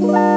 Bye.